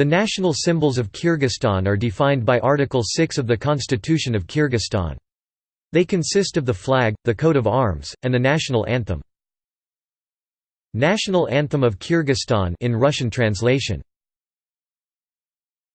The national symbols of Kyrgyzstan are defined by Article 6 of the Constitution of Kyrgyzstan. They consist of the flag, the coat of arms, and the national anthem. National Anthem of Kyrgyzstan in Russian translation